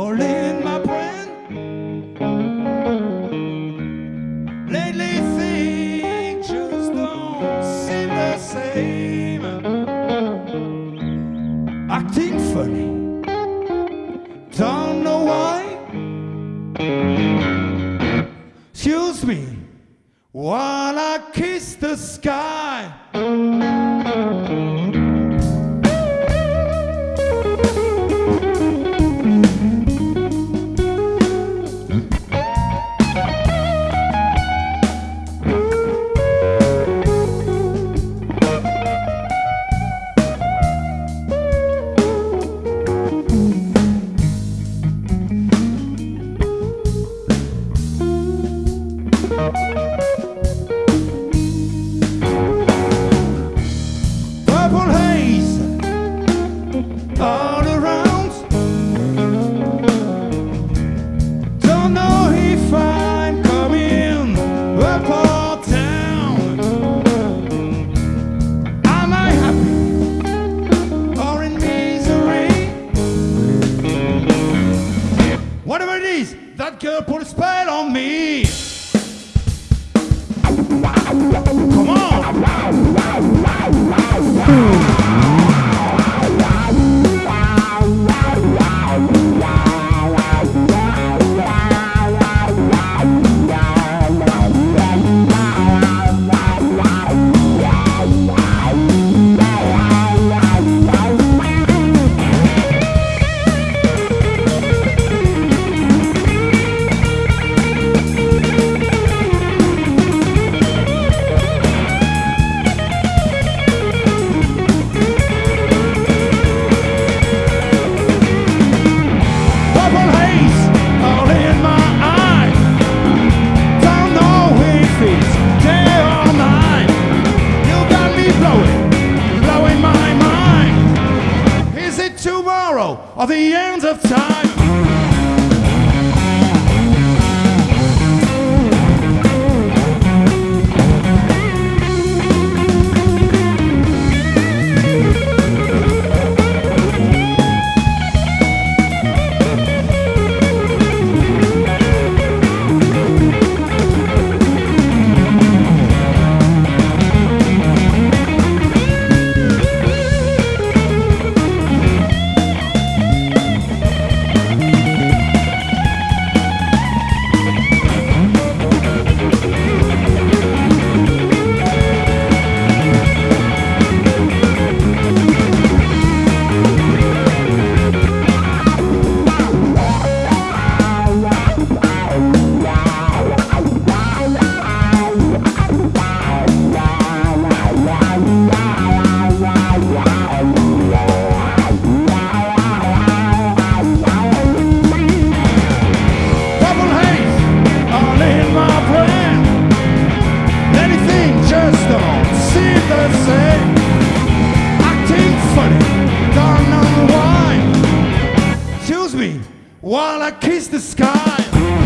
All in my brain. Lately things just don't seem the same. Acting funny, don't know why. Excuse me, while I kiss the sky. Girl put a spell on me. The end of time? While I kiss the sky.